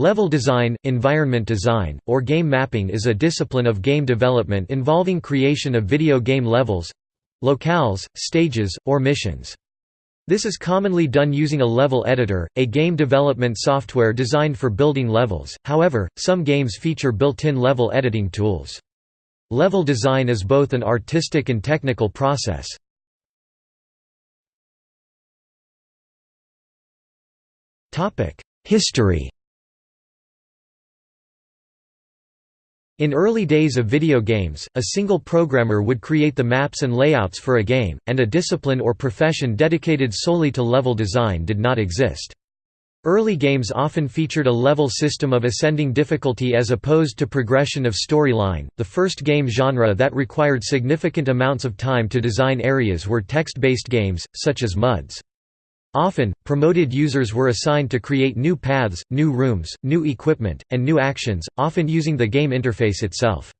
Level design, environment design, or game mapping is a discipline of game development involving creation of video game levels—locales, stages, or missions. This is commonly done using a level editor, a game development software designed for building levels, however, some games feature built-in level editing tools. Level design is both an artistic and technical process. History In early days of video games, a single programmer would create the maps and layouts for a game, and a discipline or profession dedicated solely to level design did not exist. Early games often featured a level system of ascending difficulty as opposed to progression of storyline. The first game genre that required significant amounts of time to design areas were text based games, such as MUDs. Often, promoted users were assigned to create new paths, new rooms, new equipment, and new actions, often using the game interface itself.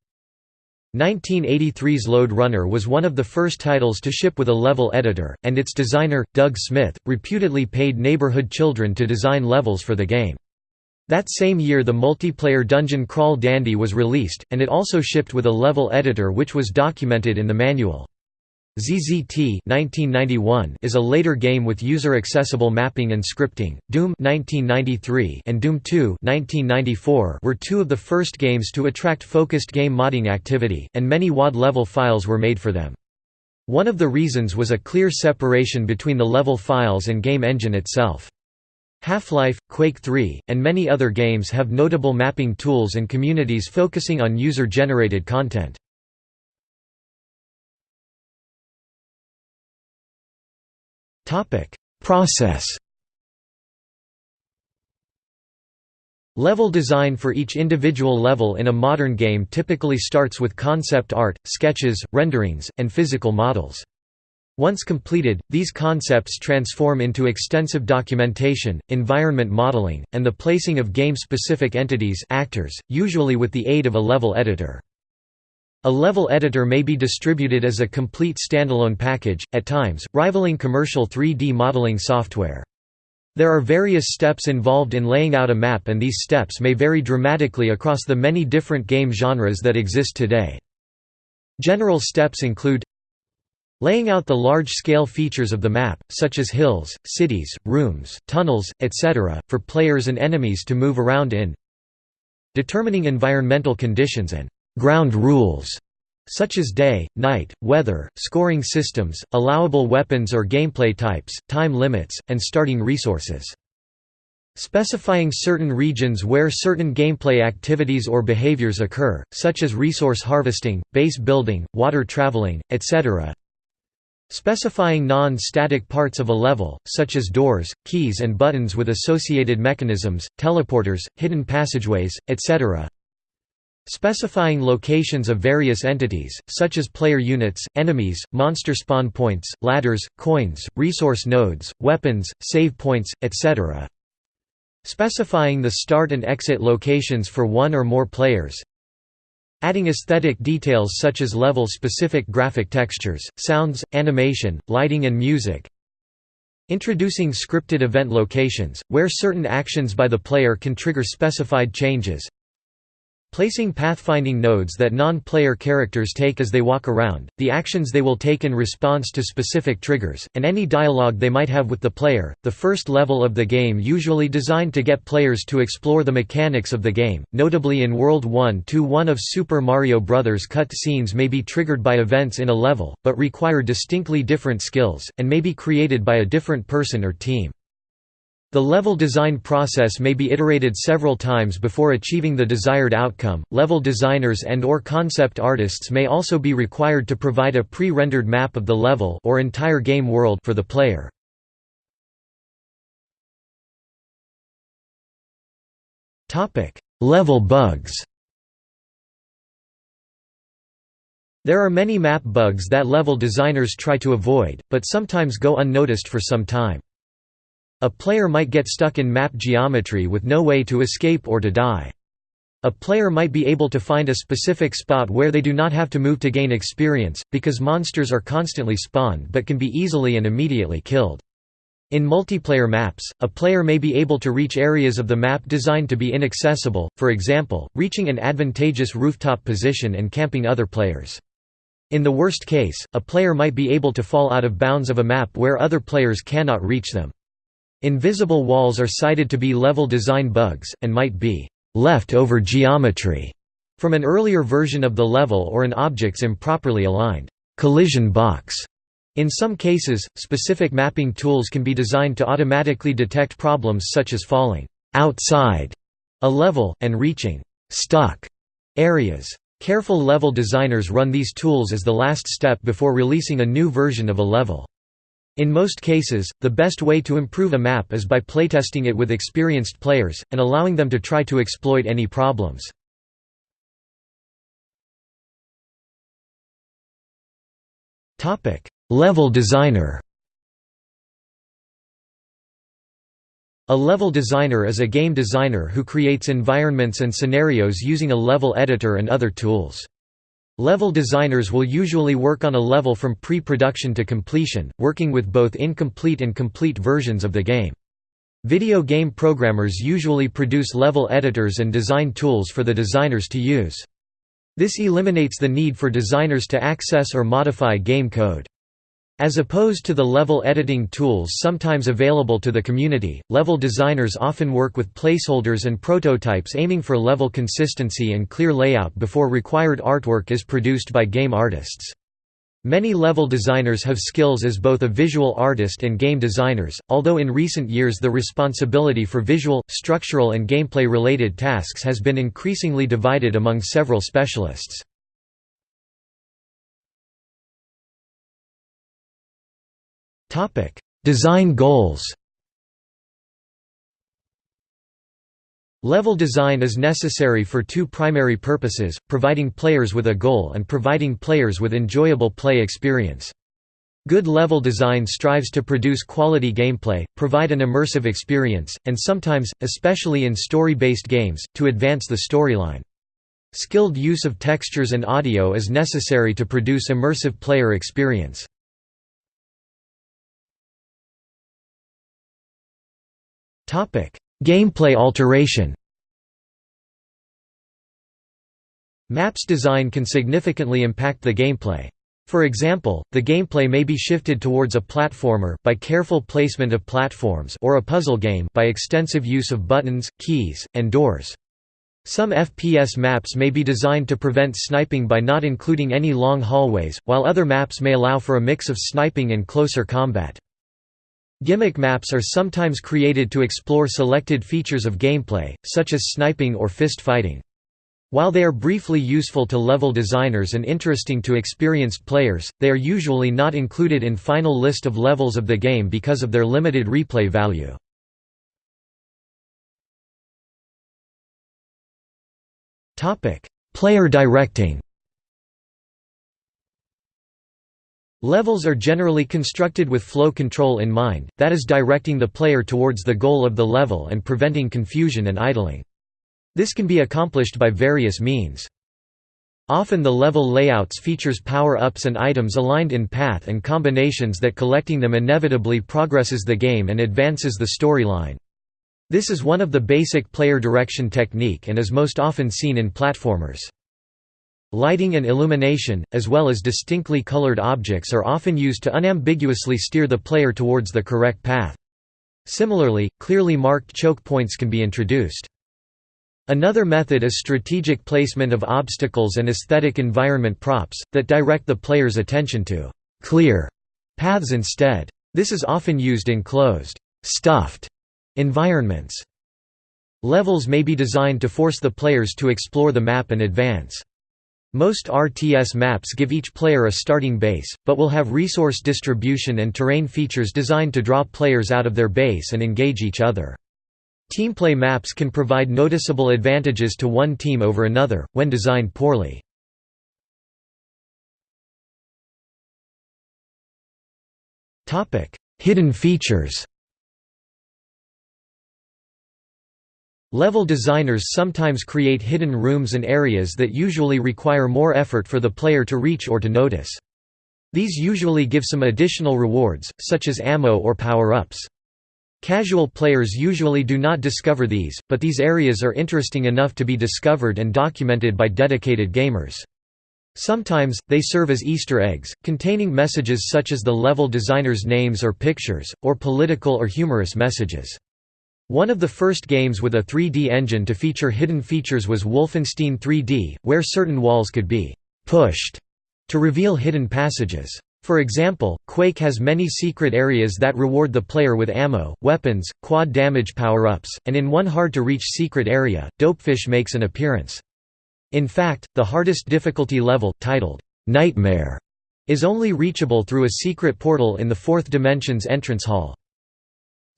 1983's Lode Runner was one of the first titles to ship with a level editor, and its designer, Doug Smith, reputedly paid neighborhood children to design levels for the game. That same year the multiplayer Dungeon Crawl Dandy was released, and it also shipped with a level editor which was documented in the manual. ZZT 1991 is a later game with user-accessible mapping and scripting. Doom 1993 and Doom 2 1994 were two of the first games to attract focused game modding activity, and many WAD level files were made for them. One of the reasons was a clear separation between the level files and game engine itself. Half-Life, Quake 3, and many other games have notable mapping tools and communities focusing on user-generated content. Process Level design for each individual level in a modern game typically starts with concept art, sketches, renderings, and physical models. Once completed, these concepts transform into extensive documentation, environment modeling, and the placing of game-specific entities actors, usually with the aid of a level editor. A level editor may be distributed as a complete standalone package, at times, rivaling commercial 3D modeling software. There are various steps involved in laying out a map and these steps may vary dramatically across the many different game genres that exist today. General steps include Laying out the large-scale features of the map, such as hills, cities, rooms, tunnels, etc., for players and enemies to move around in Determining environmental conditions and ground rules such as day, night, weather, scoring systems, allowable weapons or gameplay types, time limits, and starting resources. Specifying certain regions where certain gameplay activities or behaviors occur, such as resource harvesting, base building, water traveling, etc. Specifying non-static parts of a level, such as doors, keys and buttons with associated mechanisms, teleporters, hidden passageways, etc. Specifying locations of various entities, such as player units, enemies, monster spawn points, ladders, coins, resource nodes, weapons, save points, etc. Specifying the start and exit locations for one or more players. Adding aesthetic details such as level-specific graphic textures, sounds, animation, lighting and music. Introducing scripted event locations, where certain actions by the player can trigger specified changes. Placing pathfinding nodes that non-player characters take as they walk around, the actions they will take in response to specific triggers, and any dialogue they might have with the player. The first level of the game usually designed to get players to explore the mechanics of the game, notably in World 1 to 1 of Super Mario Bros. cut scenes may be triggered by events in a level, but require distinctly different skills, and may be created by a different person or team. The level design process may be iterated several times before achieving the desired outcome. Level designers and or concept artists may also be required to provide a pre-rendered map of the level or entire game world for the player. Topic: Level bugs. There are many map bugs that level designers try to avoid, but sometimes go unnoticed for some time. A player might get stuck in map geometry with no way to escape or to die. A player might be able to find a specific spot where they do not have to move to gain experience, because monsters are constantly spawned but can be easily and immediately killed. In multiplayer maps, a player may be able to reach areas of the map designed to be inaccessible, for example, reaching an advantageous rooftop position and camping other players. In the worst case, a player might be able to fall out of bounds of a map where other players cannot reach them. Invisible walls are cited to be level design bugs, and might be left-over geometry from an earlier version of the level or an object's improperly aligned collision box. In some cases, specific mapping tools can be designed to automatically detect problems such as falling outside a level, and reaching stuck areas. Careful level designers run these tools as the last step before releasing a new version of a level. In most cases, the best way to improve a map is by playtesting it with experienced players, and allowing them to try to exploit any problems. Level designer A level designer is a game designer who creates environments and scenarios using a level editor and other tools. Level designers will usually work on a level from pre-production to completion, working with both incomplete and complete versions of the game. Video game programmers usually produce level editors and design tools for the designers to use. This eliminates the need for designers to access or modify game code. As opposed to the level editing tools sometimes available to the community, level designers often work with placeholders and prototypes aiming for level consistency and clear layout before required artwork is produced by game artists. Many level designers have skills as both a visual artist and game designers, although in recent years the responsibility for visual, structural and gameplay-related tasks has been increasingly divided among several specialists. Topic: Design goals. Level design is necessary for two primary purposes, providing players with a goal and providing players with enjoyable play experience. Good level design strives to produce quality gameplay, provide an immersive experience, and sometimes, especially in story-based games, to advance the storyline. Skilled use of textures and audio is necessary to produce immersive player experience. Gameplay alteration Maps design can significantly impact the gameplay. For example, the gameplay may be shifted towards a platformer by careful placement of platforms or a puzzle game by extensive use of buttons, keys, and doors. Some FPS maps may be designed to prevent sniping by not including any long hallways, while other maps may allow for a mix of sniping and closer combat. Gimmick maps are sometimes created to explore selected features of gameplay, such as sniping or fist fighting. While they are briefly useful to level designers and interesting to experienced players, they are usually not included in final list of levels of the game because of their limited replay value. Player directing Levels are generally constructed with flow control in mind, that is directing the player towards the goal of the level and preventing confusion and idling. This can be accomplished by various means. Often the level layouts features power-ups and items aligned in path and combinations that collecting them inevitably progresses the game and advances the storyline. This is one of the basic player direction technique and is most often seen in platformers. Lighting and illumination, as well as distinctly colored objects are often used to unambiguously steer the player towards the correct path. Similarly, clearly marked choke points can be introduced. Another method is strategic placement of obstacles and aesthetic environment props, that direct the player's attention to «clear» paths instead. This is often used in closed «stuffed» environments. Levels may be designed to force the players to explore the map and advance. Most RTS maps give each player a starting base, but will have resource distribution and terrain features designed to draw players out of their base and engage each other. Teamplay maps can provide noticeable advantages to one team over another, when designed poorly. Hidden features Level designers sometimes create hidden rooms and areas that usually require more effort for the player to reach or to notice. These usually give some additional rewards, such as ammo or power-ups. Casual players usually do not discover these, but these areas are interesting enough to be discovered and documented by dedicated gamers. Sometimes, they serve as Easter eggs, containing messages such as the level designer's names or pictures, or political or humorous messages. One of the first games with a 3D engine to feature hidden features was Wolfenstein 3D, where certain walls could be «pushed» to reveal hidden passages. For example, Quake has many secret areas that reward the player with ammo, weapons, quad damage power-ups, and in one hard-to-reach secret area, Dopefish makes an appearance. In fact, the hardest difficulty level, titled, "'Nightmare' is only reachable through a secret portal in the fourth dimension's entrance hall.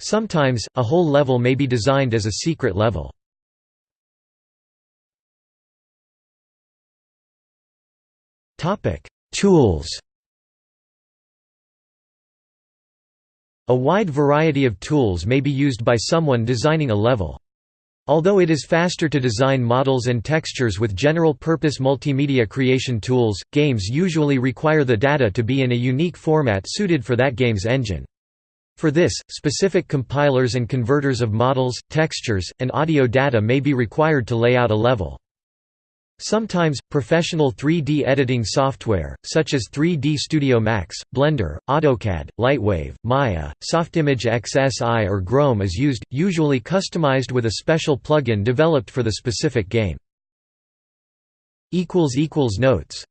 Sometimes, a whole level may be designed as a secret level. Tools A wide variety of tools may be used by someone designing a level. Although it is faster to design models and textures with general-purpose multimedia creation tools, games usually require the data to be in a unique format suited for that game's engine. For this, specific compilers and converters of models, textures, and audio data may be required to lay out a level. Sometimes, professional 3D editing software, such as 3D Studio Max, Blender, AutoCAD, Lightwave, Maya, Softimage XSI or Grome is used, usually customized with a special plugin developed for the specific game. Notes